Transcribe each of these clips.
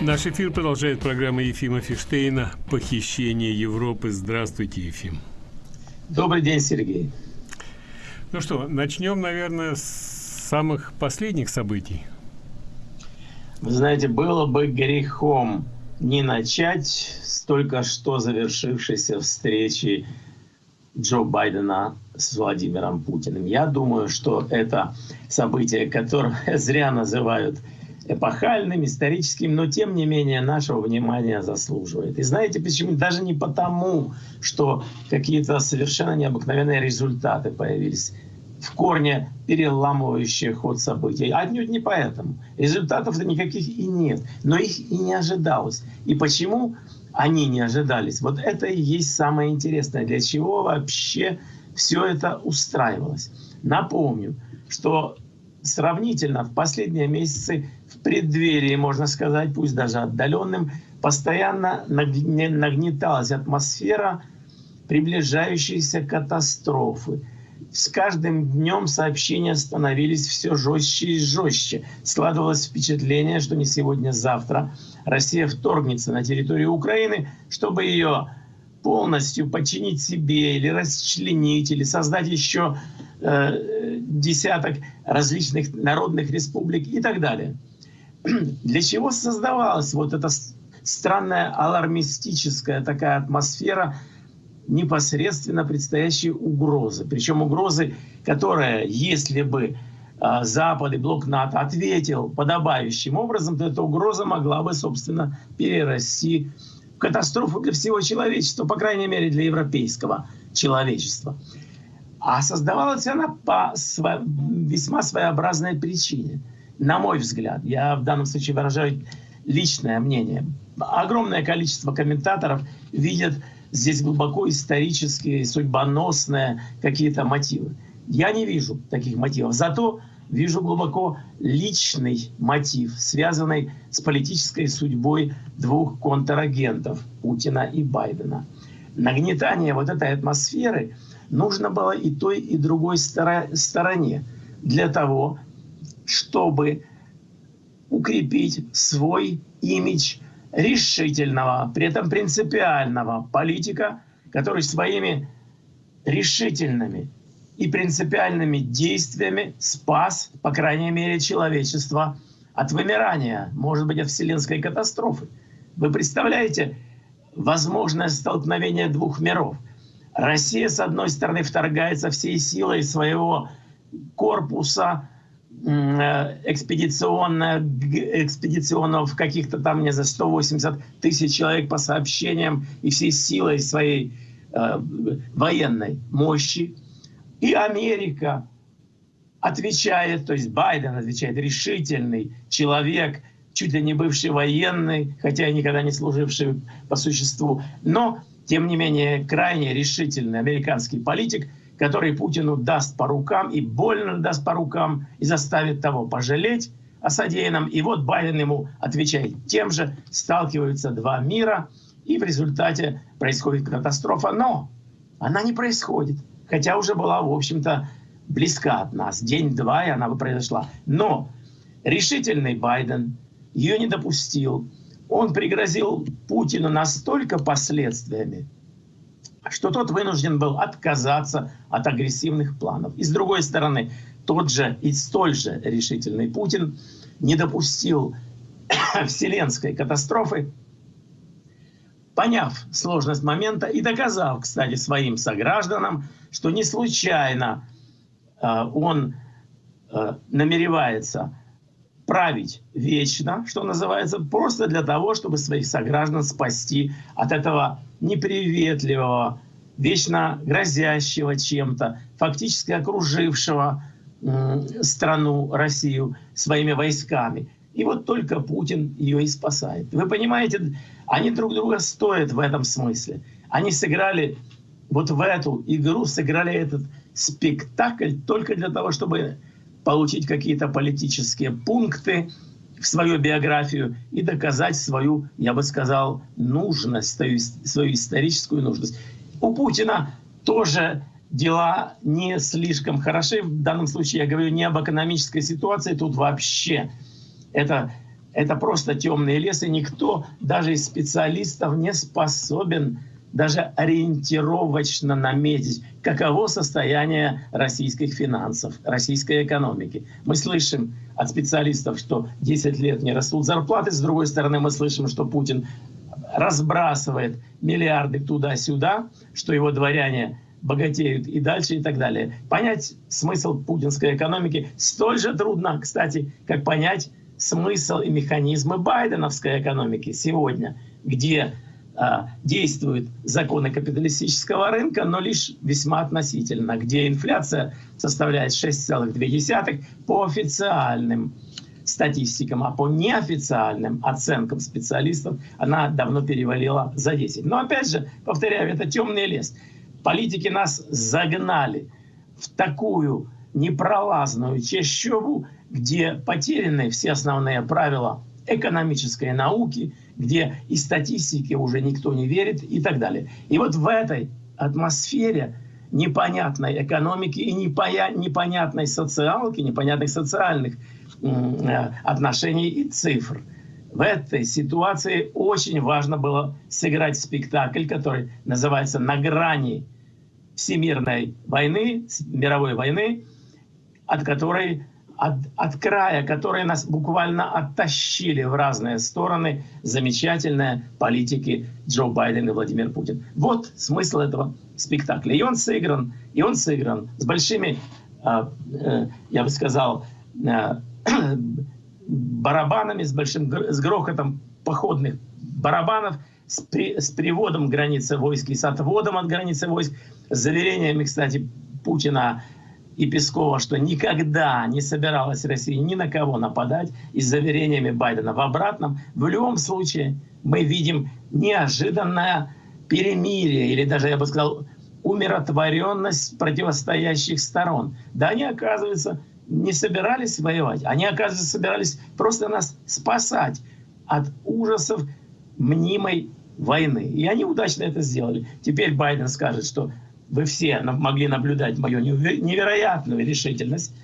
Наш эфир продолжает программа Ефима Фиштейна «Похищение Европы». Здравствуйте, Ефим. Добрый день, Сергей. Ну что, начнем, наверное, с самых последних событий. Вы знаете, было бы грехом не начать с только что завершившейся встречи Джо Байдена с Владимиром Путиным. Я думаю, что это событие, которое зря называют эпохальным, историческим, но тем не менее нашего внимания заслуживает. И знаете почему? Даже не потому, что какие-то совершенно необыкновенные результаты появились в корне переламывающие ход событий. Отнюдь не поэтому. Результатов-то никаких и нет. Но их и не ожидалось. И почему они не ожидались? Вот это и есть самое интересное. Для чего вообще все это устраивалось? Напомню, что сравнительно в последние месяцы в преддверии, можно сказать, пусть даже отдаленным, постоянно нагнеталась атмосфера приближающейся катастрофы. С каждым днем сообщения становились все жестче и жестче. Складывалось впечатление, что не сегодня-завтра Россия вторгнется на территорию Украины, чтобы ее полностью подчинить себе или расчленить, или создать еще десяток различных народных республик и так далее. Для чего создавалась вот эта странная алармистическая такая атмосфера непосредственно предстоящей угрозы? Причем угрозы, которая, если бы а, Запад и блок НАТО ответил подобающим образом, то эта угроза могла бы, собственно, перерасти в катастрофу для всего человечества, по крайней мере, для европейского человечества. А создавалась она по весьма своеобразной причине – на мой взгляд, я в данном случае выражаю личное мнение, огромное количество комментаторов видят здесь глубоко исторические, судьбоносные какие-то мотивы. Я не вижу таких мотивов. Зато вижу глубоко личный мотив, связанный с политической судьбой двух контрагентов Путина и Байдена. Нагнетание вот этой атмосферы нужно было и той, и другой стороне для того, чтобы укрепить свой имидж решительного, при этом принципиального политика, который своими решительными и принципиальными действиями спас, по крайней мере, человечество от вымирания, может быть, от вселенской катастрофы. Вы представляете возможное столкновение двух миров? Россия, с одной стороны, вторгается всей силой своего корпуса, Э, экспедиционно, экспедиционов каких-то там, не знаю, 180 тысяч человек по сообщениям и всей силой своей э, военной мощи. И Америка отвечает, то есть Байден отвечает, решительный человек, чуть ли не бывший военный, хотя и никогда не служивший по существу, но, тем не менее, крайне решительный американский политик – который Путину даст по рукам и больно даст по рукам и заставит того пожалеть о содеянном. И вот Байден ему отвечает тем же, сталкиваются два мира, и в результате происходит катастрофа. Но она не происходит, хотя уже была, в общем-то, близка от нас. День-два, и она бы произошла. Но решительный Байден ее не допустил. Он пригрозил Путину настолько последствиями, что тот вынужден был отказаться от агрессивных планов. И с другой стороны, тот же и столь же решительный Путин не допустил вселенской катастрофы, поняв сложность момента и доказав, кстати, своим согражданам, что не случайно э, он э, намеревается править вечно, что называется, просто для того, чтобы своих сограждан спасти от этого неприветливого, вечно грозящего чем-то, фактически окружившего страну, Россию, своими войсками. И вот только Путин ее и спасает. Вы понимаете, они друг друга стоят в этом смысле. Они сыграли вот в эту игру, сыграли этот спектакль только для того, чтобы получить какие-то политические пункты в свою биографию и доказать свою, я бы сказал, нужность, свою, свою историческую нужность. У Путина тоже дела не слишком хороши. В данном случае я говорю не об экономической ситуации, тут вообще это, это просто темный лес, и никто, даже из специалистов, не способен даже ориентировочно наметить, каково состояние российских финансов, российской экономики. Мы слышим от специалистов, что 10 лет не растут зарплаты, с другой стороны мы слышим, что Путин разбрасывает миллиарды туда-сюда, что его дворяне богатеют и дальше и так далее. Понять смысл путинской экономики столь же трудно, кстати, как понять смысл и механизмы байденовской экономики сегодня, где действуют законы капиталистического рынка, но лишь весьма относительно, где инфляция составляет 6,2 по официальным статистикам, а по неофициальным оценкам специалистов она давно перевалила за 10. Но опять же, повторяю, это темный лес. Политики нас загнали в такую непролазную чащобу, где потеряны все основные правила экономической науки, где и статистике уже никто не верит и так далее. И вот в этой атмосфере непонятной экономики и непонятной социалки, непонятных социальных э, отношений и цифр. В этой ситуации очень важно было сыграть спектакль, который называется «На грани всемирной войны, мировой войны», от которой от, от края, которые нас буквально оттащили в разные стороны замечательные политики Джо Байден и Владимир Путин. Вот смысл этого спектакля. И он сыгран, и он сыгран с большими, а, э, я бы сказал, э, барабанами, с большим с грохотом походных барабанов, с, при, с приводом границы войск и с отводом от границы войск, с заверениями, кстати, Путина и Пескова, что никогда не собиралась Россия ни на кого нападать, и с заверениями Байдена в обратном. В любом случае мы видим неожиданное перемирие, или даже, я бы сказал, умиротворенность противостоящих сторон. Да они, оказывается, не собирались воевать, они, оказывается, собирались просто нас спасать от ужасов мнимой войны. И они удачно это сделали. Теперь Байден скажет, что вы все могли наблюдать мою невероятную решительность.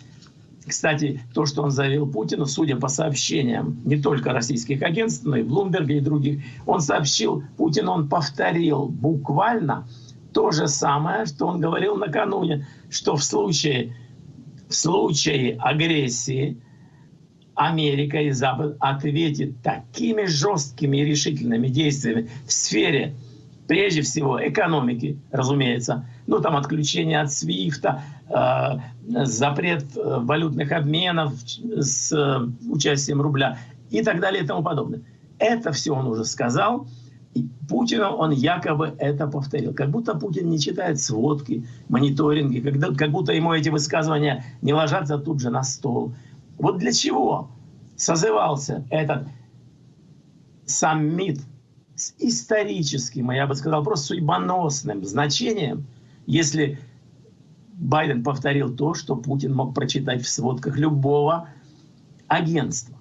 Кстати, то, что он заявил Путину, судя по сообщениям не только российских агентств, но и Блумберга и других, он сообщил Путину, он повторил буквально то же самое, что он говорил накануне, что в случае, в случае агрессии Америка и Запад ответит такими жесткими и решительными действиями в сфере, прежде всего, экономики, разумеется, ну там отключение от Свифта, э, запрет э, валютных обменов с э, участием рубля и так далее и тому подобное. Это все он уже сказал, и Путину он якобы это повторил. Как будто Путин не читает сводки, мониторинги, когда, как будто ему эти высказывания не ложатся тут же на стол. Вот для чего созывался этот саммит с историческим, а я бы сказал, просто судьбоносным значением, если Байден повторил то, что Путин мог прочитать в сводках любого агентства.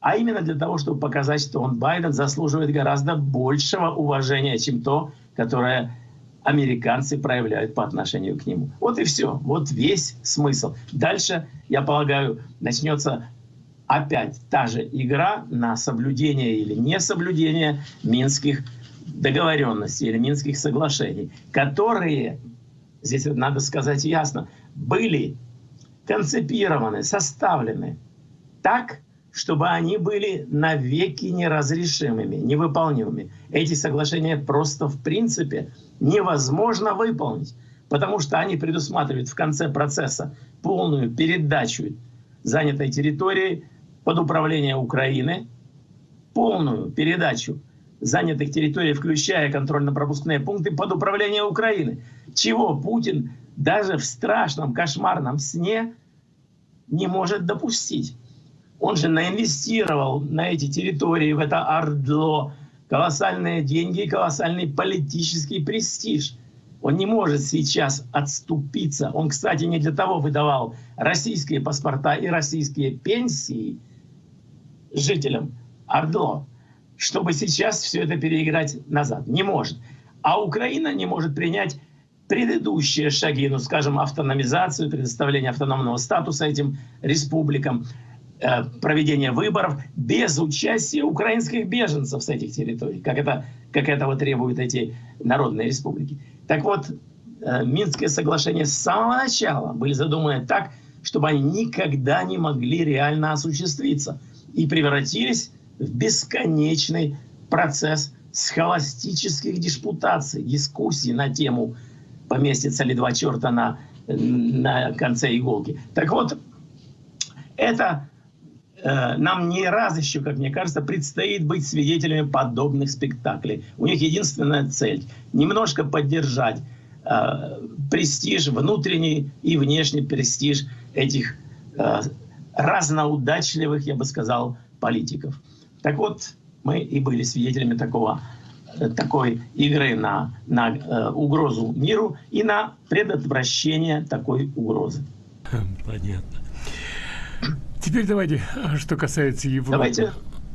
А именно для того, чтобы показать, что он, Байден, заслуживает гораздо большего уважения, чем то, которое американцы проявляют по отношению к нему. Вот и все. Вот весь смысл. Дальше, я полагаю, начнется опять та же игра на соблюдение или несоблюдение минских договоренностей или Минских соглашений, которые, здесь надо сказать ясно, были концепированы, составлены так, чтобы они были навеки неразрешимыми, невыполнимыми. Эти соглашения просто в принципе невозможно выполнить, потому что они предусматривают в конце процесса полную передачу занятой территории под управление Украины, полную передачу занятых территорий, включая контрольно-пропускные пункты под управление Украины. Чего Путин даже в страшном кошмарном сне не может допустить. Он же наинвестировал на эти территории, в это Ордло, колоссальные деньги и колоссальный политический престиж. Он не может сейчас отступиться. Он, кстати, не для того выдавал российские паспорта и российские пенсии жителям Ордло, чтобы сейчас все это переиграть назад. Не может. А Украина не может принять предыдущие шаги, ну, скажем, автономизацию, предоставление автономного статуса этим республикам, э, проведения выборов без участия украинских беженцев с этих территорий, как это, как этого требуют эти народные республики. Так вот, э, Минские соглашения с самого начала были задуманы так, чтобы они никогда не могли реально осуществиться и превратились в бесконечный процесс схоластических диспутаций, дискуссий на тему «поместится ли два черта на, на конце иголки». Так вот, это э, нам не раз еще, как мне кажется, предстоит быть свидетелями подобных спектаклей. У них единственная цель – немножко поддержать э, престиж, внутренний и внешний престиж этих э, разноудачливых, я бы сказал, политиков. Так вот, мы и были свидетелями такого, э, такой игры на, на э, угрозу миру и на предотвращение такой угрозы. Понятно. Теперь давайте, а что касается Европы. Давайте,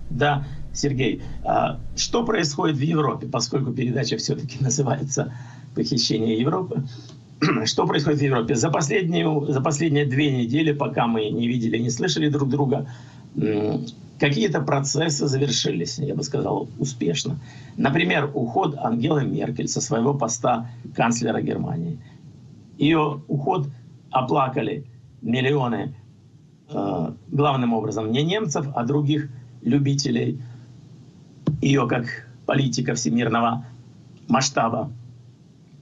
да, Сергей, а что происходит в Европе, поскольку передача все-таки называется «Похищение Европы». Что происходит в Европе? За, последнюю, за последние две недели, пока мы не видели, не слышали друг друга, какие-то процессы завершились, я бы сказал, успешно. Например, уход Ангелы Меркель со своего поста канцлера Германии. Ее уход оплакали миллионы, э, главным образом, не немцев, а других любителей ее как политика всемирного масштаба.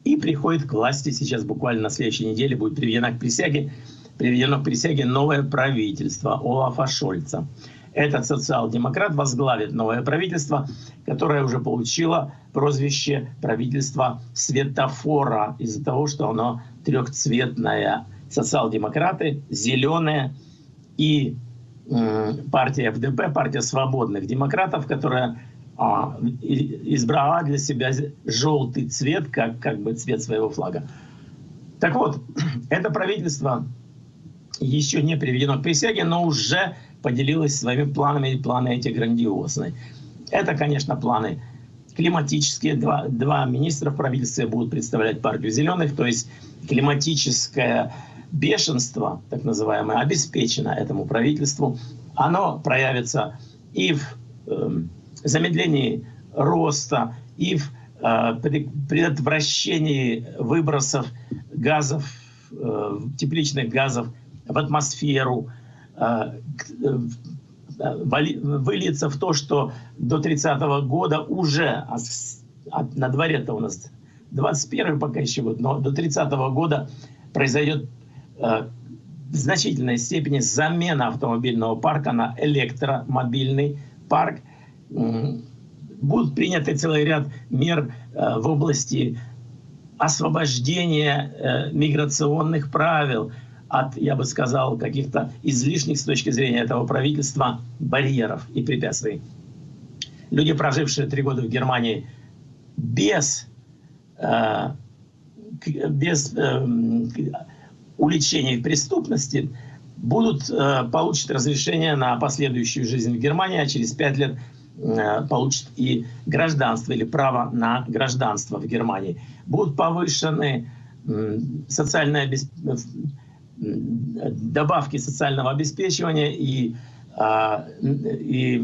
И приходит к власти сейчас буквально на следующей неделе, будет приведена к присяге, приведено к присяге новое правительство Олафа Шольца. Этот социал-демократ возглавит новое правительство, которое уже получило прозвище правительства светофора из-за того, что оно трехцветное. Социал-демократы, зеленые и партия ФДП, партия свободных демократов, которая а, избрала для себя желтый цвет, как, как бы цвет своего флага. Так вот, это правительство еще не приведено к присяге, но уже поделилась своими планами, и планы эти грандиозные. Это, конечно, планы климатические. Два, два министра в правительстве будут представлять партию зеленых, то есть климатическое бешенство, так называемое, обеспечено этому правительству. Оно проявится и в э, замедлении роста, и в э, предотвращении выбросов газов, э, тепличных газов в атмосферу, Э, выльется в то, что до 30 -го года уже, на дворе-то у нас 21 пока еще год, но до 30 -го года произойдет в значительной степени замена автомобильного парка на электромобильный парк. Будут приняты целый ряд мер в области освобождения миграционных правил, от, я бы сказал, каких-то излишних с точки зрения этого правительства барьеров и препятствий. Люди, прожившие три года в Германии без, э, без э, уличения в преступности, будут э, получат разрешение на последующую жизнь в Германии, а через пять лет э, получат и гражданство или право на гражданство в Германии. Будут повышены э, социальное обеспечение добавки социального обеспечивания и, а, и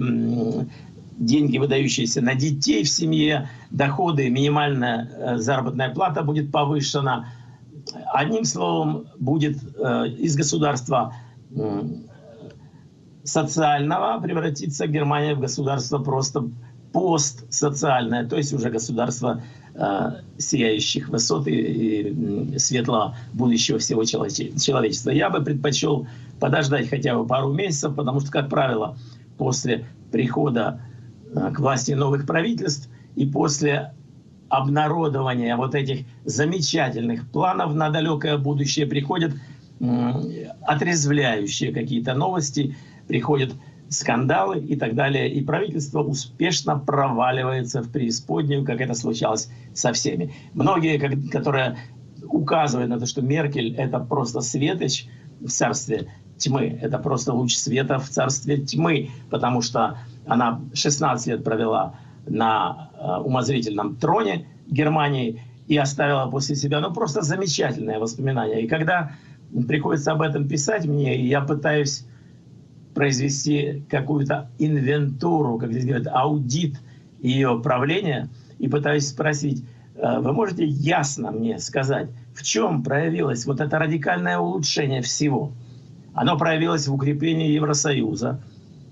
деньги, выдающиеся на детей в семье, доходы, минимальная э, заработная плата будет повышена. Одним словом, будет э, из государства социального превратиться Германия в государство просто постсоциальное, то есть уже государство Э, сияющих высот и, и светлого будущего всего человечества. Я бы предпочел подождать хотя бы пару месяцев, потому что, как правило, после прихода э, к власти новых правительств и после обнародования вот этих замечательных планов на далекое будущее приходят отрезвляющие какие-то новости, приходят скандалы и так далее. И правительство успешно проваливается в преисподнюю, как это случалось со всеми. Многие, которые указывают на то, что Меркель — это просто светоч в царстве тьмы, это просто луч света в царстве тьмы, потому что она 16 лет провела на э, умозрительном троне Германии и оставила после себя ну, просто замечательное воспоминание. И когда приходится об этом писать мне, я пытаюсь произвести какую-то инвентуру, как здесь говорят, аудит ее правления, и пытаюсь спросить, э, вы можете ясно мне сказать, в чем проявилось вот это радикальное улучшение всего? Оно проявилось в укреплении Евросоюза.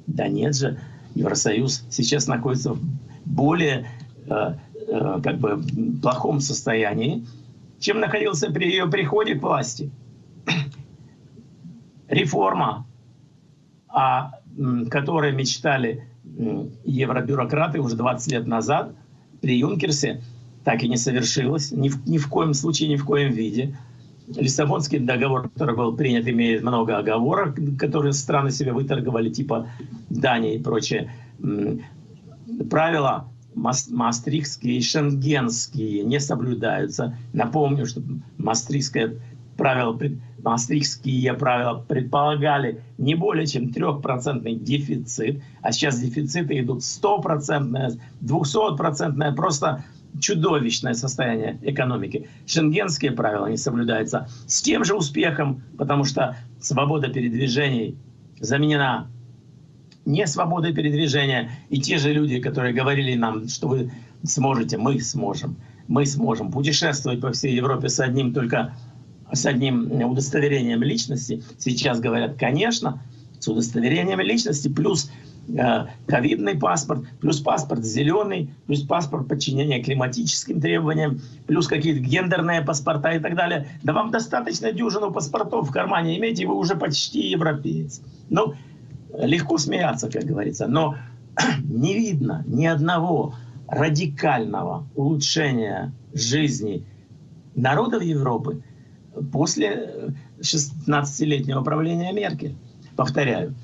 Да нет же, Евросоюз сейчас находится в более э, э, как бы плохом состоянии, чем находился при ее приходе к власти. Реформа, о которой мечтали евробюрократы уже 20 лет назад при Юнкерсе, так и не совершилась, ни в, ни в коем случае, ни в коем виде. Лиссабонский договор, который был принят, имеет много оговорок, которые страны себе выторговали, типа Дании и прочее. Правила мастрихские и шенгенские не соблюдаются. Напомню, что мастрихское правило, мастрихские правила предполагали не более чем 3% дефицит, а сейчас дефициты идут 100%, 200%, просто чудовищное состояние экономики. Шенгенские правила не соблюдаются с тем же успехом, потому что свобода передвижений заменена не свободой передвижения. И те же люди, которые говорили нам, что вы сможете, мы сможем, мы сможем путешествовать по всей Европе с одним только с одним удостоверением личности, сейчас говорят, конечно, с удостоверением личности, плюс э, ковидный паспорт, плюс паспорт зеленый, плюс паспорт подчинения климатическим требованиям, плюс какие-то гендерные паспорта и так далее. Да вам достаточно дюжину паспортов в кармане иметь, и вы уже почти европеец. Ну, легко смеяться, как говорится, но не видно ни одного радикального улучшения жизни народов Европы после 16-летнего правления Меркель. Повторяю.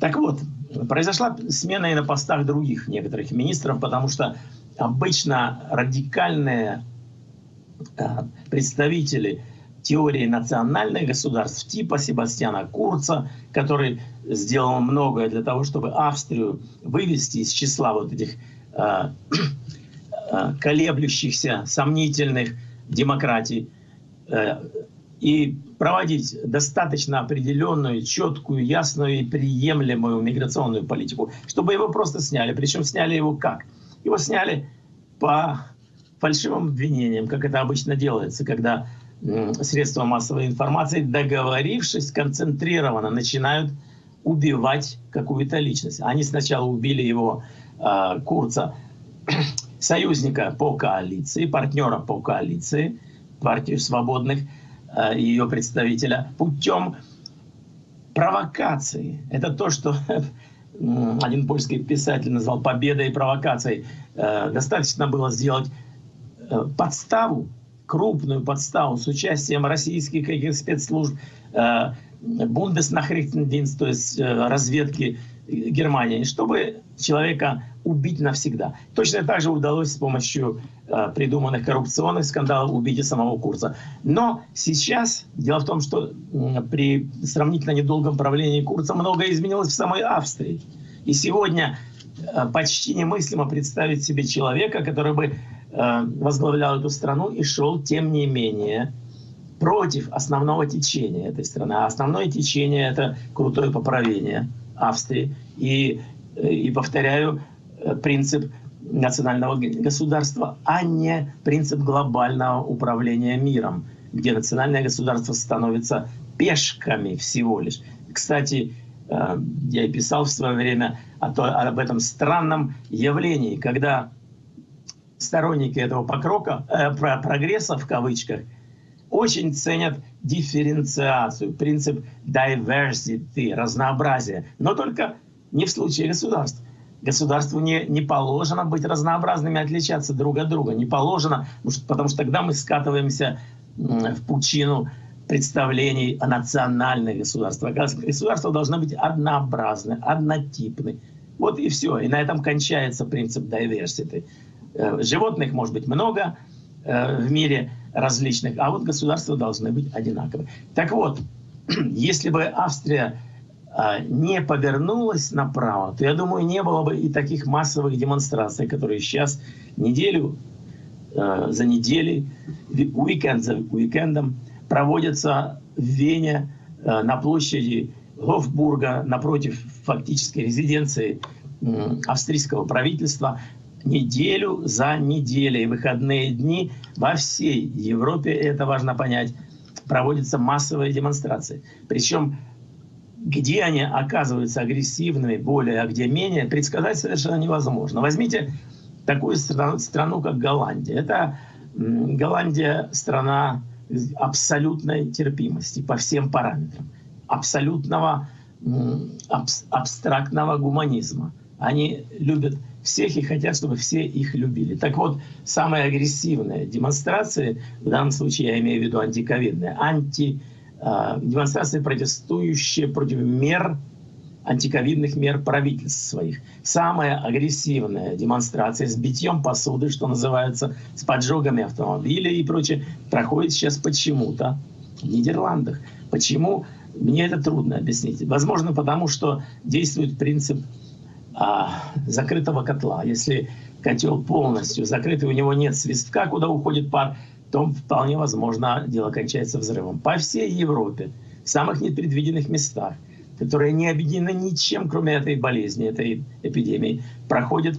Так вот, произошла смена и на постах других некоторых министров, потому что обычно радикальные э, представители теории национальных государств типа Себастьяна Курца, который сделал многое для того, чтобы Австрию вывести из числа вот этих э, э, колеблющихся, сомнительных демократий, э, и проводить достаточно определенную, четкую, ясную и приемлемую миграционную политику, чтобы его просто сняли. Причем сняли его как? Его сняли по фальшивым обвинениям, как это обычно делается, когда средства массовой информации, договорившись концентрированно, начинают убивать какую-то личность. Они сначала убили его, э, Курца, союзника по коалиции, партнера по коалиции, партию свободных, э, ее представителя, путем провокации. Это то, что один польский писатель назвал победой и провокацией. Э, достаточно было сделать э, подставу крупную подставу с участием российских каких спецслужб, Бундеснахрихтендинст, то есть разведки Германии, чтобы человека убить навсегда. Точно так же удалось с помощью э, придуманных коррупционных скандалов убить и самого Курца. Но сейчас дело в том, что при сравнительно недолгом правлении Курца многое изменилось в самой Австрии. И сегодня почти немыслимо представить себе человека, который бы Э, возглавлял эту страну и шел, тем не менее, против основного течения этой страны. А основное течение — это крутое поправление Австрии. И, э, и повторяю, э, принцип национального государства, а не принцип глобального управления миром, где национальное государство становится пешками всего лишь. Кстати, я и писал в свое время об этом странном явлении, когда сторонники этого покрока, э, прогресса в кавычках очень ценят дифференциацию, принцип diversity, разнообразия, но только не в случае государств. Государству не, не положено быть разнообразными, отличаться друг от друга. Не положено, потому что тогда мы скатываемся в пучину представлений о национальных государствах. Государства должны быть однообразны, однотипны. Вот и все. И на этом кончается принцип diversity. Э, животных может быть много э, в мире различных, а вот государства должны быть одинаковые. Так вот, если бы Австрия э, не повернулась направо, то, я думаю, не было бы и таких массовых демонстраций, которые сейчас неделю за неделей, уикенд за уикендом проводятся в Вене на площади Гофбурга, напротив фактической резиденции австрийского правительства, неделю за неделей, выходные дни во всей Европе, это важно понять, проводятся массовые демонстрации. Причем где они оказываются агрессивными более, а где менее, предсказать совершенно невозможно. Возьмите такую страну, страну как Голландия. Это Голландия страна абсолютной терпимости по всем параметрам, абсолютного абстрактного гуманизма. Они любят всех и хотят, чтобы все их любили. Так вот, самые агрессивные демонстрации, в данном случае я имею в виду антиковидные, анти, э, демонстрации, протестующие против мер, антиковидных мер правительств своих. Самая агрессивная демонстрация с битьем посуды, что называется, с поджогами автомобилей и прочее, проходит сейчас почему-то в Нидерландах. Почему? Мне это трудно объяснить. Возможно, потому что действует принцип а, закрытого котла. Если котел полностью закрытый, у него нет свистка, куда уходит пар, то вполне возможно дело кончается взрывом. По всей Европе, в самых непредвиденных местах, которые не объединены ничем, кроме этой болезни, этой эпидемии, проходят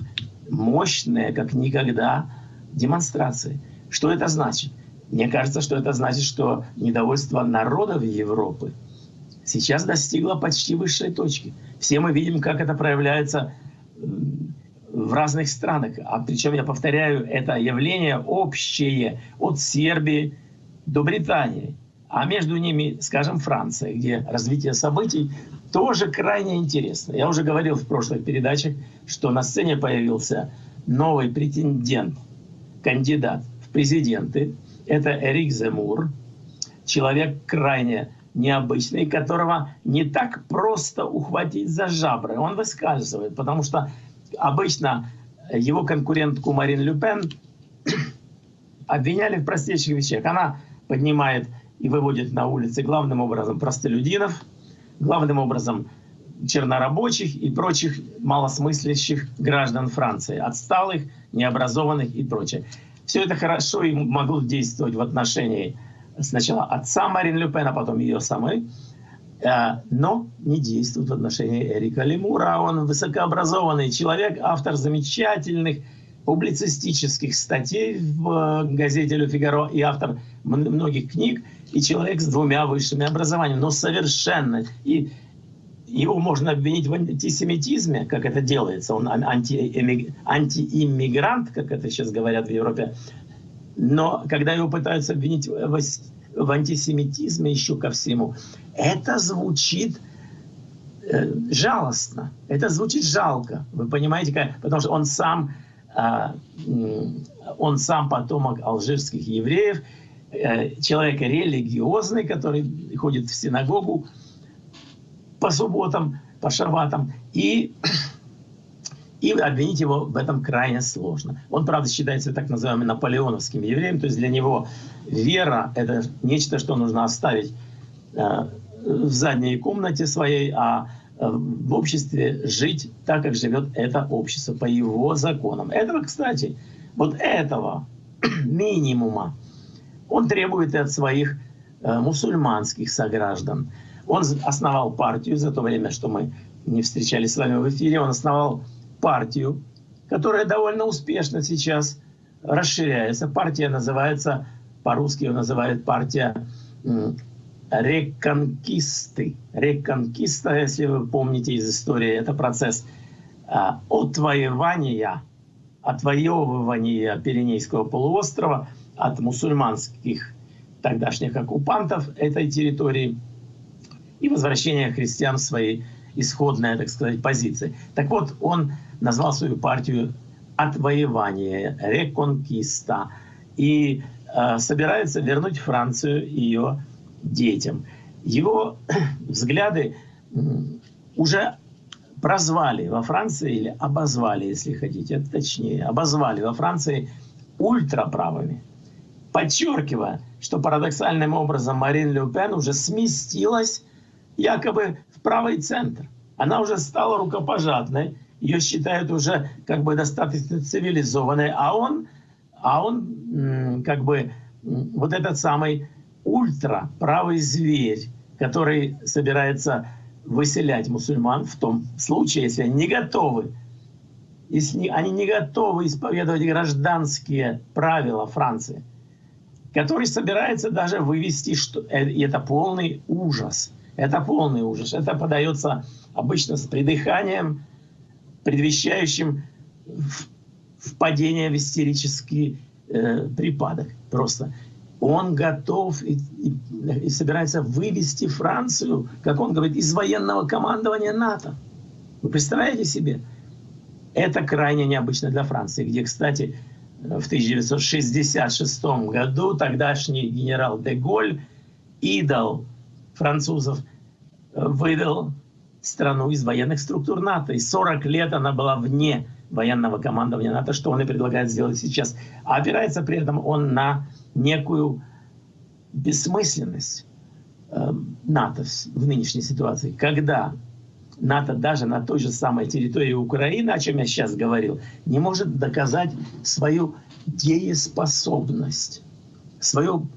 мощные, как никогда, демонстрации. Что это значит? Мне кажется, что это значит, что недовольство народов Европы сейчас достигло почти высшей точки. Все мы видим, как это проявляется в разных странах. А причем, я повторяю, это явление общее от Сербии до Британии. А между ними, скажем, Франция, где развитие событий тоже крайне интересно. Я уже говорил в прошлых передачах, что на сцене появился новый претендент, кандидат в президенты. Это Эрик Земур, человек крайне необычный, которого не так просто ухватить за жабры. Он выскальзывает, потому что обычно его конкурентку Марин Люпен обвиняли в простейших вещах. Она поднимает и выводит на улицы главным образом простолюдинов, главным образом чернорабочих и прочих малосмыслящих граждан Франции, отсталых, необразованных и прочее. Все это хорошо и могло действовать в отношении сначала отца Марин Люпен, а потом ее самой, э, но не действует в отношении Эрика Лемура. Он высокообразованный человек, автор замечательных публицистических статей в э, газете «Ле Фигаро» и автор многих книг, и человек с двумя высшими образованиями, но совершенно. И его можно обвинить в антисемитизме, как это делается. Он антииммигрант, как это сейчас говорят в Европе. Но когда его пытаются обвинить в, в антисемитизме еще ко всему, это звучит э, жалостно, это звучит жалко. Вы понимаете, как, потому что он сам, э, он сам потомок алжирских евреев, э, человек религиозный, который ходит в синагогу по субботам, по шабатам, и и обвинить его в этом крайне сложно. Он, правда, считается так называемым наполеоновским евреем, то есть для него вера — это нечто, что нужно оставить э, в задней комнате своей, а э, в обществе жить так, как живет это общество, по его законам. Этого, кстати, вот этого минимума он требует и от своих э, мусульманских сограждан. Он основал партию за то время, что мы не встречались с вами в эфире, он основал партию, которая довольно успешно сейчас расширяется. Партия называется, по-русски ее называют партия реконкисты. Реконкиста, если вы помните из истории, это процесс а, отвоевания, отвоевывания Пиренейского полуострова от мусульманских тогдашних оккупантов этой территории и возвращения христиан в свои исходные, так сказать, позиции. Так вот, он назвал свою партию «Отвоевание», «Реконкиста» и э, собирается вернуть Францию ее детям. Его взгляды уже прозвали во Франции, или обозвали, если хотите, точнее, обозвали во Франции ультраправыми, подчеркивая, что парадоксальным образом Марин Ле Пен уже сместилась якобы в правый центр. Она уже стала рукопожатной, ее считают уже как бы достаточно цивилизованной, а он, а он как бы вот этот самый ультра правый зверь, который собирается выселять мусульман в том случае, если они не готовы, если они не готовы исповедовать гражданские правила Франции, который собирается даже вывести, что э, это полный ужас. Это полный ужас. Это подается обычно с придыханием, предвещающим впадение в истерический э, припадок. Просто он готов и, и, и собирается вывести Францию, как он говорит, из военного командования НАТО. Вы представляете себе? Это крайне необычно для Франции, где, кстати, в 1966 году тогдашний генерал де Голь, идол французов, вывел страну из военных структур НАТО. И 40 лет она была вне военного командования НАТО, что он и предлагает сделать сейчас. А опирается при этом он на некую бессмысленность э, НАТО в нынешней ситуации, когда НАТО даже на той же самой территории Украины, о чем я сейчас говорил, не может доказать свою дееспособность, свою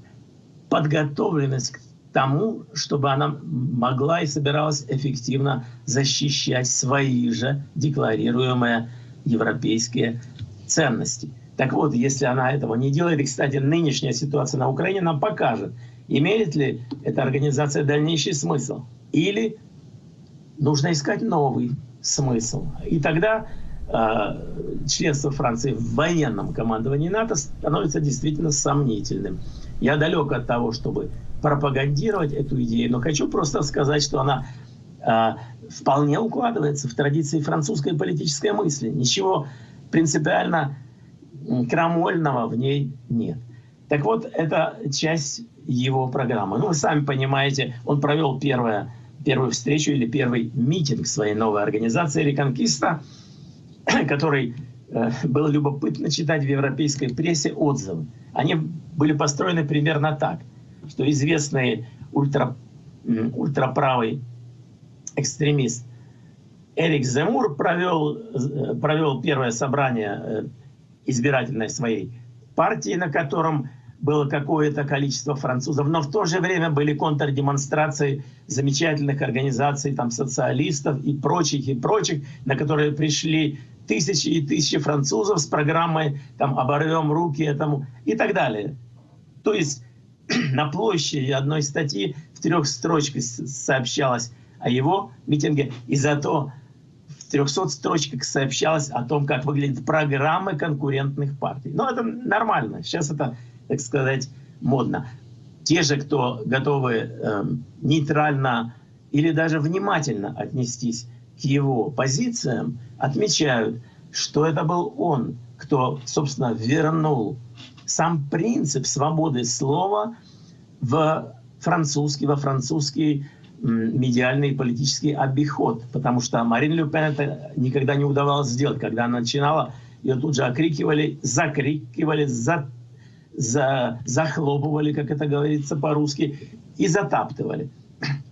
подготовленность к тому, чтобы она могла и собиралась эффективно защищать свои же декларируемые европейские ценности. Так вот, если она этого не делает, и, кстати, нынешняя ситуация на Украине нам покажет, имеет ли эта организация дальнейший смысл, или нужно искать новый смысл. И тогда э, членство Франции в военном командовании НАТО становится действительно сомнительным. Я далек от того, чтобы пропагандировать эту идею, но хочу просто сказать, что она э, вполне укладывается в традиции французской политической мысли. Ничего принципиально крамольного в ней нет. Так вот, это часть его программы. Ну, вы сами понимаете, он провел первое первую встречу или первый митинг своей новой организации «Реконкиста», который э, было любопытно читать в европейской прессе отзывы. Они были построены примерно так, что известный ультра, ультраправый экстремист Эрик Земур провел, э, провел первое собрание э, избирательной своей партии, на котором было какое-то количество французов, но в то же время были контрдемонстрации замечательных организаций, там, социалистов и прочих, и прочих, на которые пришли тысячи и тысячи французов с программой там, «Оборвем руки этому» и так далее. То есть на площади одной статьи в трех строчках сообщалось о его митинге, и зато в 300 строчках сообщалось о том, как выглядят программы конкурентных партий. Но это нормально. Сейчас это так сказать, модно. Те же, кто готовы э, нейтрально или даже внимательно отнестись к его позициям, отмечают, что это был он, кто, собственно, вернул сам принцип свободы слова в французский, во французский медиальный и политический обиход. Потому что Марин Люпен это никогда не удавалось сделать. Когда она начинала, ее тут же окрикивали, закрикивали, за за, захлопывали, как это говорится по-русски, и затаптывали.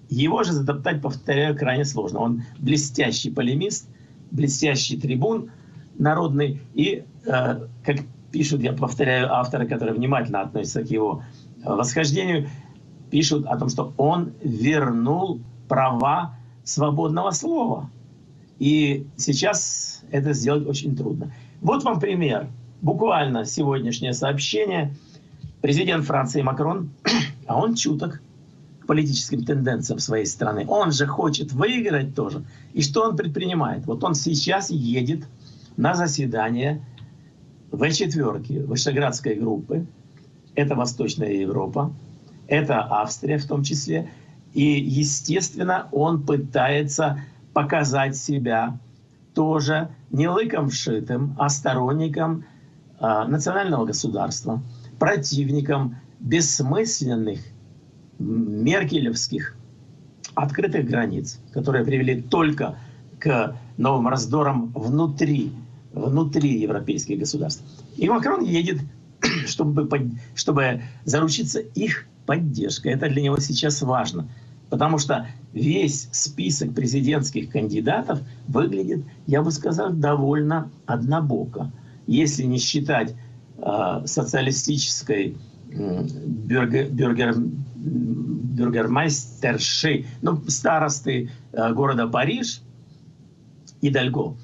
Его же затоптать, повторяю, крайне сложно. Он блестящий полемист, блестящий трибун народный, и, э, как пишут, я повторяю, авторы, которые внимательно относятся к его э, восхождению, пишут о том, что он вернул права свободного слова. И сейчас это сделать очень трудно. Вот вам пример буквально сегодняшнее сообщение. Президент Франции Макрон, а он чуток к политическим тенденциям своей страны. Он же хочет выиграть тоже. И что он предпринимает? Вот он сейчас едет на заседание В4, Вышеградской группы. Это Восточная Европа, это Австрия в том числе. И, естественно, он пытается показать себя тоже не лыком вшитым, а сторонником а, национального государства, противником бессмысленных меркелевских открытых границ, которые привели только к новым раздорам внутри, внутри европейских государств. И Макрон едет, чтобы, чтобы заручиться их поддержкой. Это для него сейчас важно. Потому что весь список президентских кандидатов выглядит, я бы сказал, довольно однобоко если не считать э, социалистической э, бюргер, бюргер, ну, старосты э, города Париж, Идальго,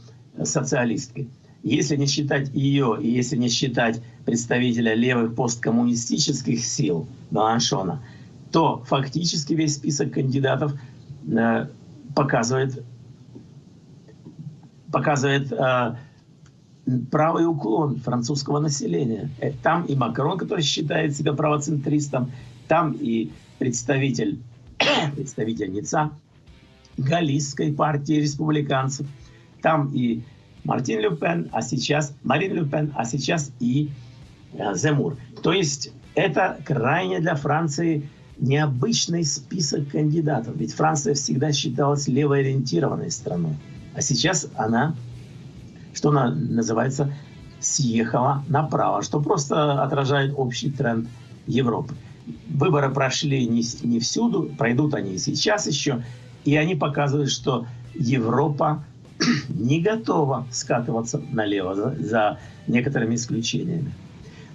социалистки, если не считать ее и если не считать представителя левых посткоммунистических сил Маланшона, то фактически весь список кандидатов э, показывает, показывает э, правый уклон французского населения. Э, там и Макрон, который считает себя правоцентристом, там и представитель, представительница Галлийской партии республиканцев, там и Мартин Люпен, а сейчас Марин Люпен, а сейчас и э, Земур. То есть это крайне для Франции необычный список кандидатов. Ведь Франция всегда считалась левоориентированной страной. А сейчас она, что она называется, съехала направо, что просто отражает общий тренд Европы. Выборы прошли не, не всюду, пройдут они и сейчас еще, и они показывают, что Европа не готова скатываться налево за, за некоторыми исключениями.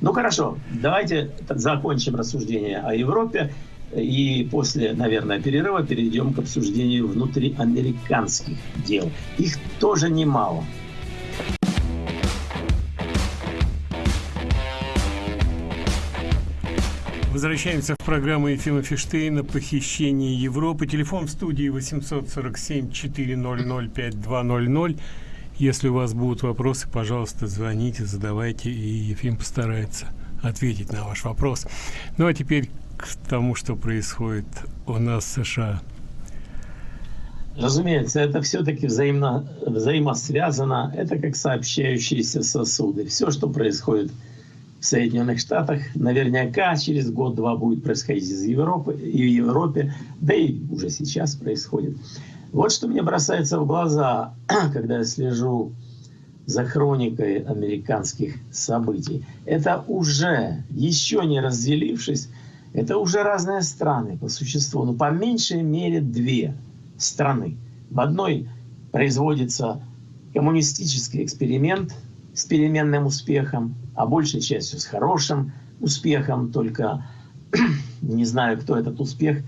Ну хорошо, давайте закончим рассуждение о Европе и после, наверное, перерыва перейдем к обсуждению внутриамериканских дел. Их тоже немало. Возвращаемся в программу Ефима Фиштейна «Похищение Европы». Телефон в студии 847-400-5200. Если у вас будут вопросы, пожалуйста, звоните, задавайте, и Ефим постарается ответить на ваш вопрос. Ну а теперь к тому, что происходит у нас в США. Разумеется, это все-таки взаимосвязано. Это как сообщающиеся сосуды. Все, что происходит в Соединенных Штатах, наверняка через год-два будет происходить из Европы, и в Европе, да и уже сейчас происходит. Вот что мне бросается в глаза, когда я слежу за хроникой американских событий. Это уже, еще не разделившись, это уже разные страны по существу. Но по меньшей мере две страны. В одной производится коммунистический эксперимент с переменным успехом, а большей частью с хорошим успехом, только не знаю, кто этот успех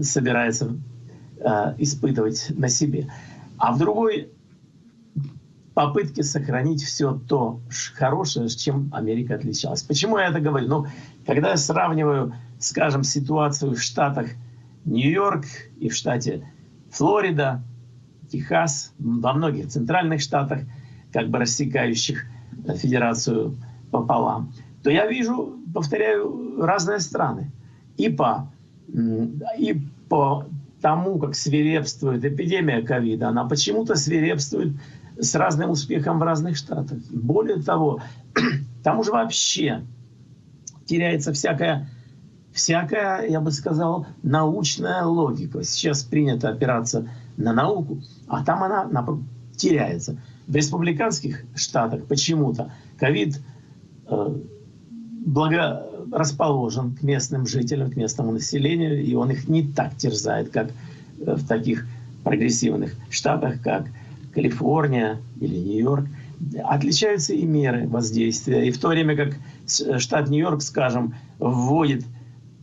собирается э, испытывать на себе. А в другой попытке сохранить все то хорошее, с чем Америка отличалась. Почему я это говорю? Ну, когда я сравниваю, скажем, ситуацию в штатах Нью-Йорк и в штате Флорида, Техас, во многих центральных штатах, как бы рассекающих федерацию пополам, то я вижу, повторяю, разные страны. И по, и по тому, как свирепствует эпидемия ковида, она почему-то свирепствует с разным успехом в разных штатах. Более того, там уже вообще теряется всякая, всякая, я бы сказал, научная логика. Сейчас принято опираться на науку, а там она теряется. В республиканских штатах почему-то ковид э, благо расположен к местным жителям, к местному населению, и он их не так терзает, как э, в таких прогрессивных штатах, как Калифорния или Нью-Йорк, отличаются и меры воздействия. И в то время как штат Нью-Йорк, скажем, вводит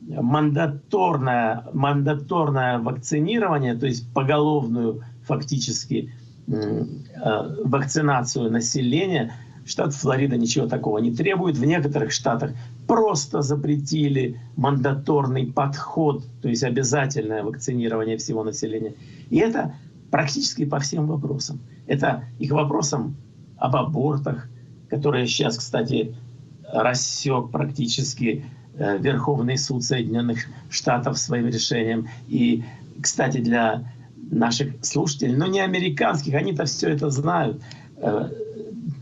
мандаторное, мандаторное вакцинирование, то есть поголовную фактически э, вакцинацию населения, штат Флорида ничего такого не требует. В некоторых штатах просто запретили мандаторный подход, то есть обязательное вакцинирование всего населения. И это практически по всем вопросам. Это их вопросам об абортах, которые сейчас, кстати, рассек практически э, Верховный суд Соединенных Штатов своим решением. И, кстати, для наших слушателей, но не американских, они-то все это знают. Э,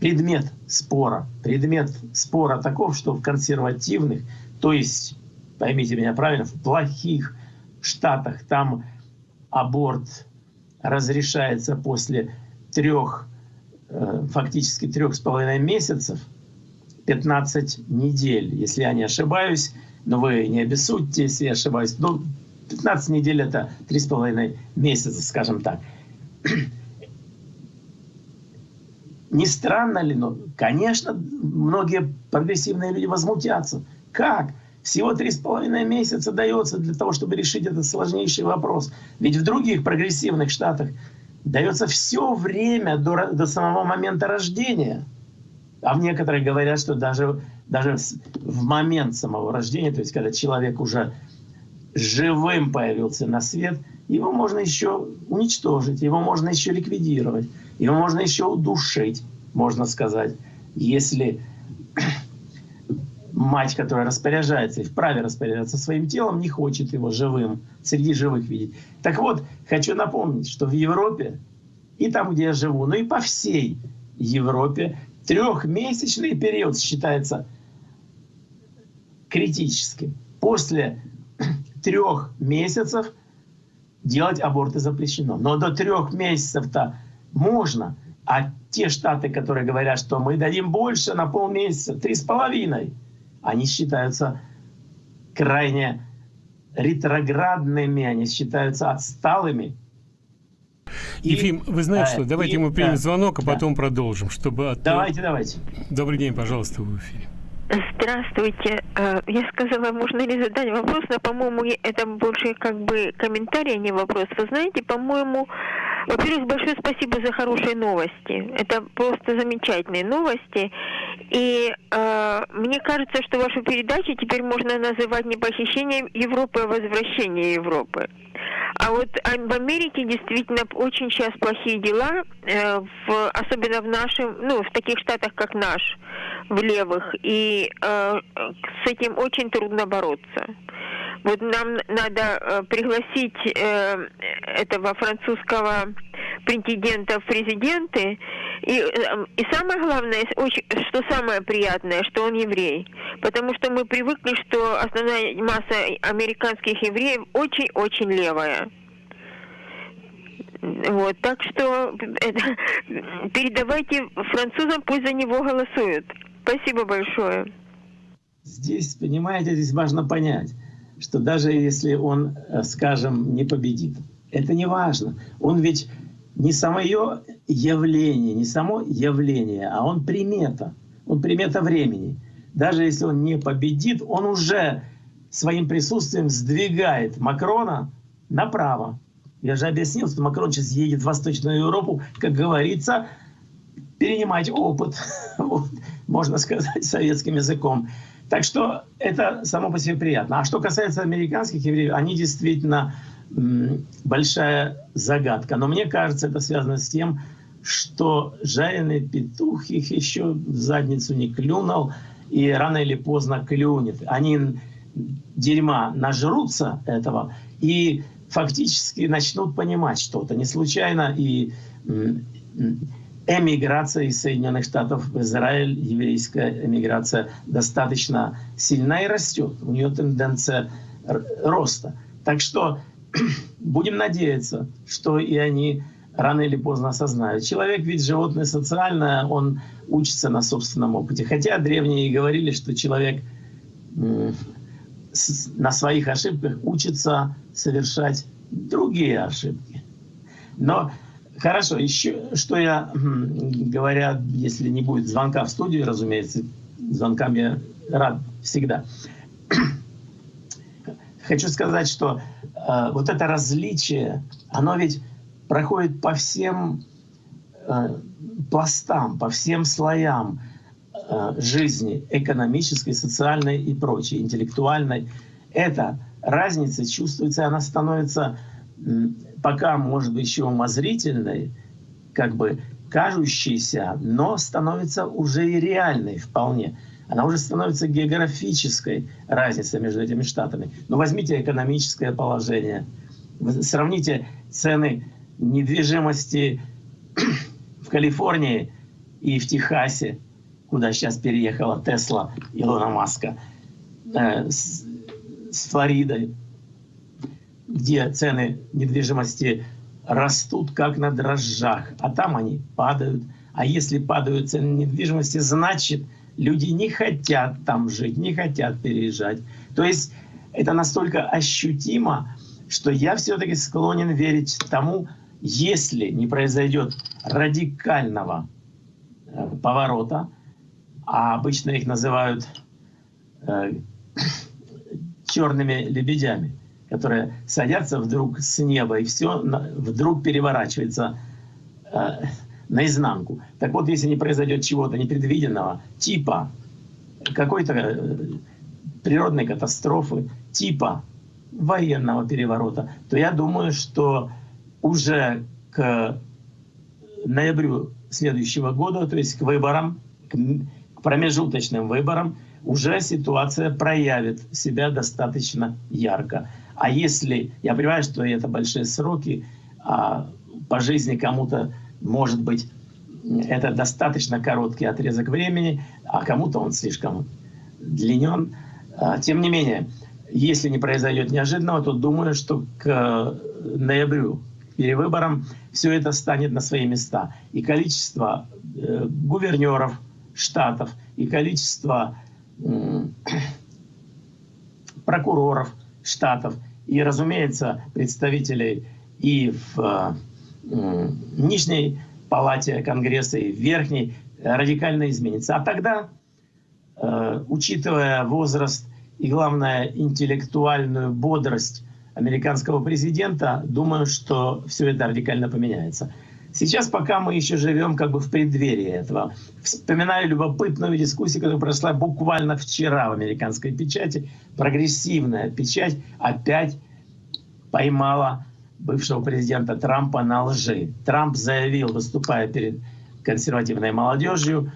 предмет спора, предмет спора таков, что в консервативных, то есть, поймите меня правильно, в плохих штатах там аборт разрешается после трех, э, фактически трех с половиной месяцев, 15 недель, если я не ошибаюсь, но вы не обессудьте, если я ошибаюсь. Ну, 15 недель это три с половиной месяца, скажем так. Не странно ли, но, конечно, многие прогрессивные люди возмутятся. Как? всего три с половиной месяца дается для того, чтобы решить этот сложнейший вопрос. Ведь в других прогрессивных штатах дается все время до, до самого момента рождения. А в некоторых говорят, что даже, даже в момент самого рождения, то есть когда человек уже живым появился на свет, его можно еще уничтожить, его можно еще ликвидировать, его можно еще удушить, можно сказать, если мать, которая распоряжается и вправе распоряжаться своим телом, не хочет его живым, среди живых видеть. Так вот, хочу напомнить, что в Европе и там, где я живу, ну и по всей Европе трехмесячный период считается критическим. После трех месяцев делать аборты запрещено. Но до трех месяцев-то можно. А те штаты, которые говорят, что мы дадим больше на полмесяца, три с половиной, они считаются крайне ретроградными, они считаются отсталыми. И, Ефим, вы знаете что, давайте и, мы примем да, звонок, а да. потом продолжим, чтобы... От... Давайте, давайте. Добрый день, пожалуйста, в эфире. Здравствуйте. Э, я сказала, можно ли задать вопрос, но, по-моему, это больше как бы комментарий, а не вопрос. Вы знаете, по-моему, во-первых, большое спасибо за хорошие новости. Это просто замечательные новости. И э, мне кажется, что вашу передачу теперь можно называть не похищением Европы, а возвращением Европы. А вот в Америке действительно очень сейчас плохие дела, э, в, особенно в нашем, ну, в таких штатах, как наш, в левых. И э, с этим очень трудно бороться. Вот нам надо э, пригласить э, этого французского претендента в президенты. И, э, и самое главное, что самое приятное, что он еврей. Потому что мы привыкли, что основная масса американских евреев очень-очень левая. Вот, так что это, передавайте французам, пусть за него голосуют. Спасибо большое. Здесь, понимаете, здесь важно понять что даже если он, э, скажем, не победит, это не важно. Он ведь не самое явление, не само явление, а он примета. Он примета времени. Даже если он не победит, он уже своим присутствием сдвигает Макрона направо. Я же объяснил, что Макрон сейчас едет в Восточную Европу, как говорится, перенимать опыт, вот, можно сказать советским языком. Так что это само по себе приятно. А что касается американских евреев, они действительно большая загадка. Но мне кажется, это связано с тем, что жареный петух их еще в задницу не клюнул, и рано или поздно клюнет. Они дерьма нажрутся этого и фактически начнут понимать что-то. Не случайно и эмиграция из Соединенных Штатов в Израиль, еврейская эмиграция, достаточно сильна и растет. У нее тенденция роста. Так что будем надеяться, что и они рано или поздно осознают. Человек ведь животное социальное, он учится на собственном опыте. Хотя древние говорили, что человек на своих ошибках учится совершать другие ошибки. Но Хорошо, еще что я, говоря, если не будет звонка в студию, разумеется, звонкам я рад всегда. Хочу сказать, что э, вот это различие, оно ведь проходит по всем э, пластам, по всем слоям э, жизни, экономической, социальной и прочей, интеллектуальной. Эта разница чувствуется, она становится пока, может быть, еще умозрительной, как бы кажущейся, но становится уже и реальной вполне. Она уже становится географической разницей между этими штатами. Но возьмите экономическое положение, сравните цены недвижимости в Калифорнии и в Техасе, куда сейчас переехала Тесла Илона Маска, э, с, с Флоридой, где цены недвижимости растут как на дрожжах, а там они падают. А если падают цены недвижимости, значит, люди не хотят там жить, не хотят переезжать. То есть это настолько ощутимо, что я все-таки склонен верить тому, если не произойдет радикального э, поворота, а обычно их называют э, черными лебедями, которые садятся вдруг с неба, и все вдруг переворачивается э, наизнанку. Так вот, если не произойдет чего-то непредвиденного, типа какой-то э, природной катастрофы, типа военного переворота, то я думаю, что уже к ноябрю следующего года, то есть к выборам, к промежуточным выборам, уже ситуация проявит себя достаточно ярко. А если, я понимаю, что это большие сроки, а по жизни кому-то, может быть, это достаточно короткий отрезок времени, а кому-то он слишком длинен. А, тем не менее, если не произойдет неожиданного, то думаю, что к ноябрю, к перевыборам, все это станет на свои места. И количество э, гувернеров штатов, и количество э, прокуроров штатов, и, разумеется, представителей и в э, Нижней палате Конгресса, и в Верхней радикально изменится. А тогда, э, учитывая возраст и, главное, интеллектуальную бодрость американского президента, думаю, что все это радикально поменяется. Сейчас пока мы еще живем как бы в преддверии этого. Вспоминаю любопытную дискуссию, которая прошла буквально вчера в американской печати. Прогрессивная печать опять поймала бывшего президента Трампа на лжи. Трамп заявил, выступая перед консервативной молодежью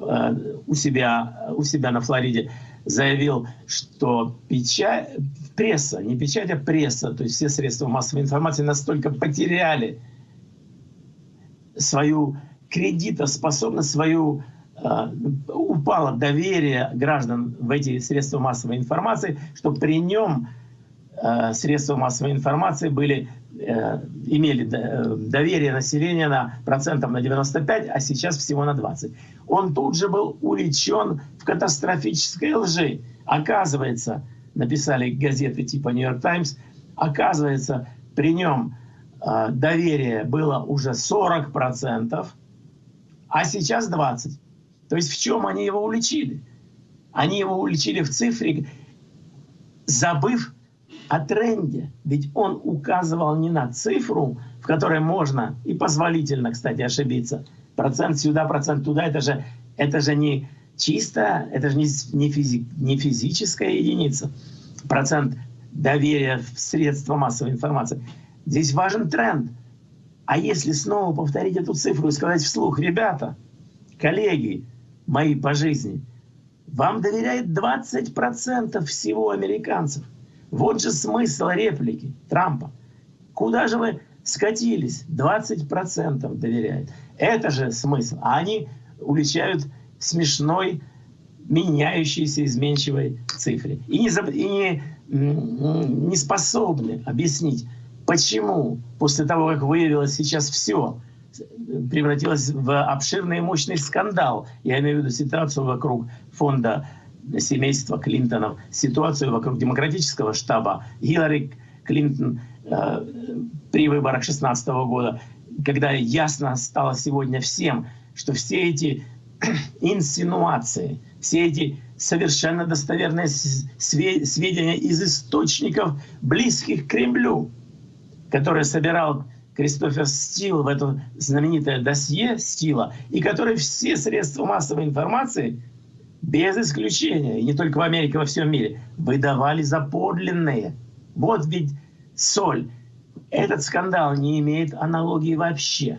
э, у, себя, у себя на Флориде, заявил, что печать, пресса, не печать, а пресса, то есть все средства массовой информации настолько потеряли свою кредитоспособность, свою э, упало доверие граждан в эти средства массовой информации, что при нем э, средства массовой информации были, э, имели доверие населения на процентов на 95, а сейчас всего на 20. Он тут же был увлечен в катастрофической лжи. Оказывается, написали газеты типа «Нью-Йорк Таймс», оказывается, при нем доверие было уже 40%, а сейчас 20%. То есть в чем они его уличили? Они его уличили в цифре, забыв о тренде. Ведь он указывал не на цифру, в которой можно и позволительно, кстати, ошибиться. Процент сюда, процент туда, это же, это же не чисто, это же не, не, физи, не физическая единица. Процент доверия в средства массовой информации. Здесь важен тренд. А если снова повторить эту цифру и сказать вслух, ребята, коллеги мои по жизни, вам доверяет 20% всего американцев. Вот же смысл реплики Трампа. Куда же вы скатились? 20% доверяет. Это же смысл. А они уличают смешной, меняющейся, изменчивой цифре. И не, и не, не способны объяснить, Почему после того, как выявилось сейчас все, превратилось в обширный и мощный скандал, я имею в виду ситуацию вокруг фонда семейства Клинтонов, ситуацию вокруг демократического штаба Хиллари Клинтон э, при выборах 2016 года, когда ясно стало сегодня всем, что все эти инсинуации, все эти совершенно достоверные сведения из источников, близких к Кремлю, который собирал Кристофер Стил в это знаменитое досье Стила, и который все средства массовой информации, без исключения, и не только в Америке, во всем мире, выдавали за подлинные. Вот ведь соль. Этот скандал не имеет аналогии вообще.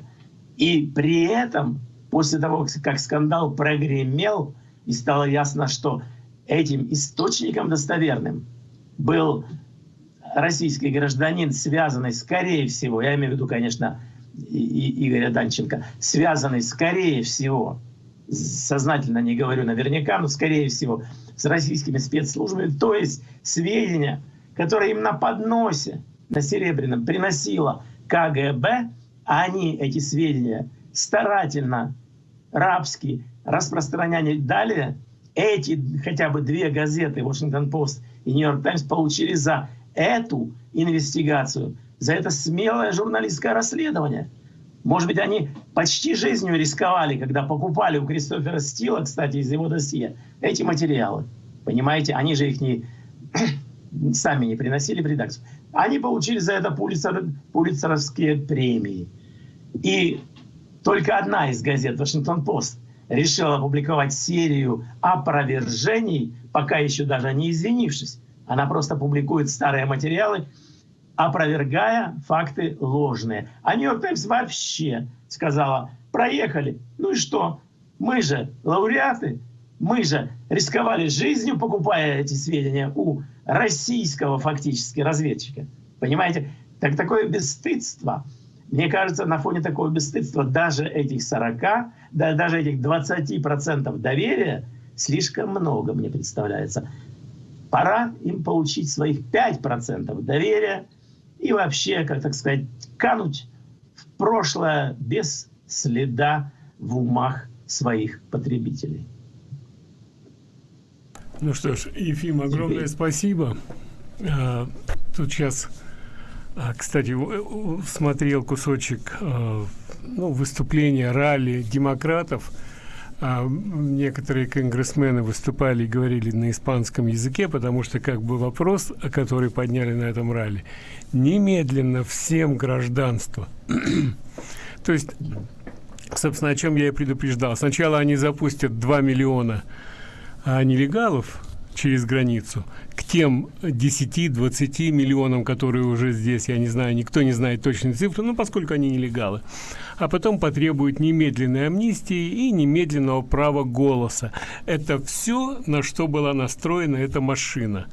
И при этом, после того, как скандал прогремел, и стало ясно, что этим источником достоверным был российский гражданин, связанный, скорее всего, я имею в виду, конечно, и, Игоря Данченко, связанный, скорее всего, сознательно не говорю наверняка, но скорее всего, с российскими спецслужбами, то есть сведения, которые им на подносе, на Серебряном, приносила КГБ, а они эти сведения старательно, рабски распространяли. Далее, эти хотя бы две газеты, Вашингтон-Пост и Нью-Йорк Таймс, получили за эту инвестигацию, за это смелое журналистское расследование. Может быть, они почти жизнью рисковали, когда покупали у Кристофера Стила, кстати, из его досье, эти материалы. Понимаете, они же их не сами не приносили в редакцию. Они получили за это пулицер, пулицеровские премии. И только одна из газет, Вашингтон-Пост, решила опубликовать серию опровержений, пока еще даже не извинившись. Она просто публикует старые материалы, опровергая факты ложные. А Нью-Йорк Таймс вообще сказала, проехали. Ну и что? Мы же лауреаты, мы же рисковали жизнью, покупая эти сведения у российского фактически разведчика. Понимаете? Так такое бесстыдство. Мне кажется, на фоне такого бесстыдства даже этих 40, да, даже этих 20% доверия слишком много, мне представляется. Пора им получить своих 5% доверия и вообще, как так сказать, кануть в прошлое без следа в умах своих потребителей. Ну что ж, Ефим, огромное спасибо. А, тут сейчас, а, кстати, смотрел кусочек а, ну, выступления ралли демократов. А, некоторые конгрессмены выступали и говорили на испанском языке, потому что как бы вопрос, который подняли на этом ралли, немедленно всем гражданство. То есть, собственно, о чем я и предупреждал. Сначала они запустят 2 миллиона а, нелегалов через границу к тем 10-20 миллионам, которые уже здесь, я не знаю, никто не знает точные цифры, ну, поскольку они нелегалы. А потом потребуют немедленной амнистии и немедленного права голоса. Это все, на что была настроена эта машина.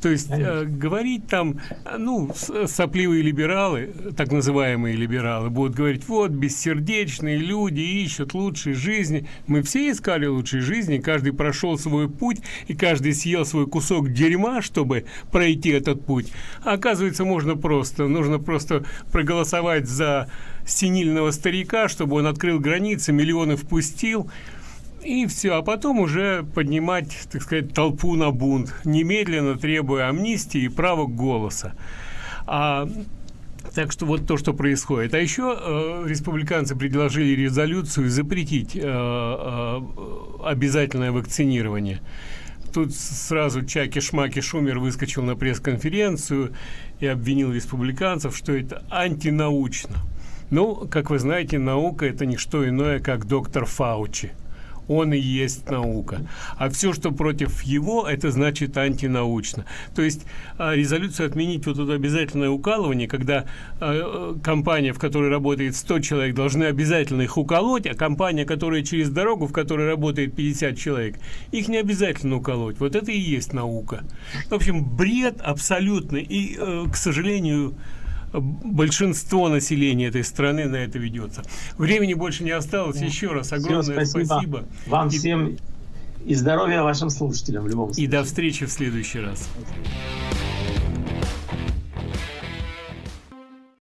То есть э, говорить там, ну, сопливые либералы, так называемые либералы, будут говорить, вот, бессердечные люди ищут лучшей жизни. Мы все искали лучшей жизни, каждый прошел свой путь, и каждый съел свой кусок дерьма, чтобы пройти этот путь. Оказывается, можно просто, нужно просто проголосовать за синильного старика, чтобы он открыл границы, миллионы впустил, и все, а потом уже поднимать, так сказать, толпу на бунт, немедленно требуя амнистии и права голоса. А, так что вот то, что происходит. А еще э, республиканцы предложили резолюцию запретить э, э, обязательное вакцинирование. Тут сразу Чаки-Шмаки Шумер выскочил на пресс-конференцию и обвинил республиканцев, что это антинаучно. Ну, как вы знаете, наука – это не что иное, как доктор Фаучи – он и есть наука. А все, что против его, это значит антинаучно. То есть а, резолюцию отменить вот это обязательное укалывание, когда э, компания, в которой работает 100 человек, должны обязательно их уколоть, а компания, которая через дорогу, в которой работает 50 человек, их не обязательно уколоть. Вот это и есть наука. В общем, бред абсолютный. И, э, к сожалению, большинство населения этой страны на это ведется. Времени больше не осталось. Еще раз огромное Все, спасибо. спасибо. Вам и... всем и здоровья вашим слушателям в любом случае. И до встречи в следующий раз.